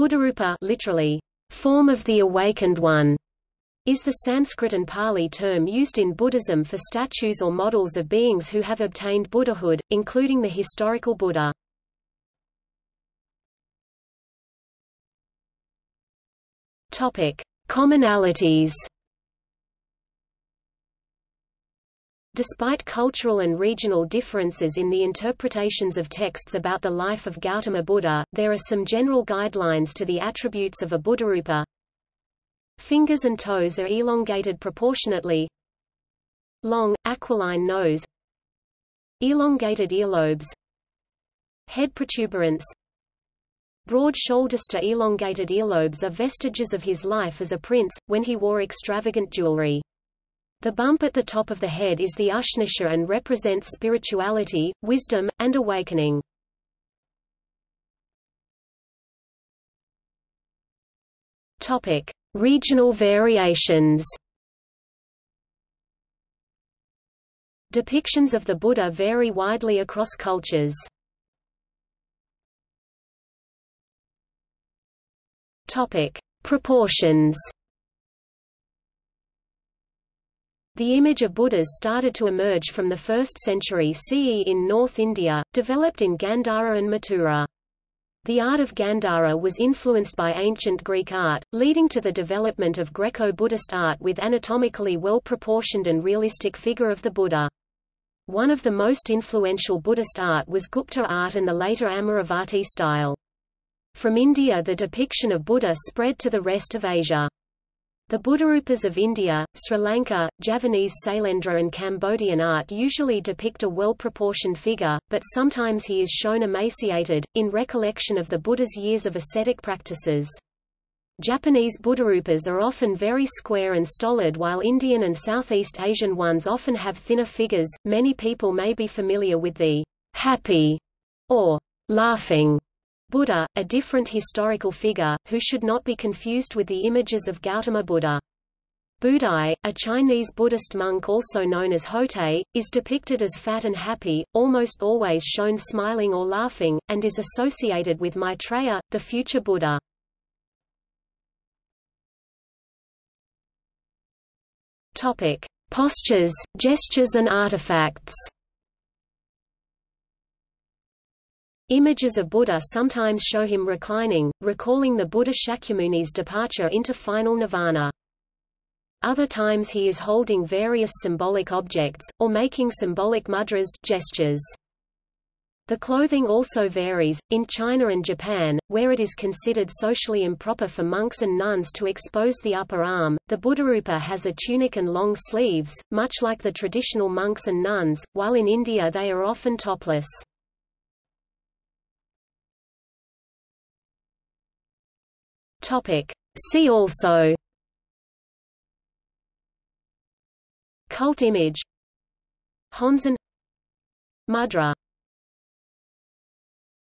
Buddharupa literally, form of the awakened one, is the Sanskrit and Pali term used in Buddhism for statues or models of beings who have obtained Buddhahood, including the historical Buddha. Topic: Commonalities. Despite cultural and regional differences in the interpretations of texts about the life of Gautama Buddha, there are some general guidelines to the attributes of a Buddharupa. Fingers and toes are elongated proportionately. Long, aquiline nose. Elongated earlobes. Head protuberance. Broad shoulders to elongated earlobes are vestiges of his life as a prince, when he wore extravagant jewelry. The bump at the top of the head is the Ushnisha and represents spirituality, wisdom, and awakening. Topic: Regional variations Depictions of the Buddha vary widely across cultures. Topic: Proportions. The image of Buddhas started to emerge from the 1st century CE in North India, developed in Gandhara and Mathura. The art of Gandhara was influenced by ancient Greek art, leading to the development of Greco-Buddhist art with anatomically well-proportioned and realistic figure of the Buddha. One of the most influential Buddhist art was Gupta art and the later Amaravati style. From India the depiction of Buddha spread to the rest of Asia. The Buddharupas of India, Sri Lanka, Javanese Sailendra and Cambodian art usually depict a well-proportioned figure, but sometimes he is shown emaciated, in recollection of the Buddha's years of ascetic practices. Japanese Buddharupas are often very square and stolid while Indian and Southeast Asian ones often have thinner figures. Many people may be familiar with the happy or laughing Buddha, a different historical figure, who should not be confused with the images of Gautama Buddha. Budai, a Chinese Buddhist monk also known as Hotei, is depicted as fat and happy, almost always shown smiling or laughing, and is associated with Maitreya, the future Buddha. Postures, gestures and artifacts. Images of Buddha sometimes show him reclining, recalling the Buddha Shakyamuni's departure into final nirvana. Other times he is holding various symbolic objects, or making symbolic mudras gestures. The clothing also varies. In China and Japan, where it is considered socially improper for monks and nuns to expose the upper arm, the Buddharupa has a tunic and long sleeves, much like the traditional monks and nuns, while in India they are often topless. Topic. See also. Cult image. Honzon Mudra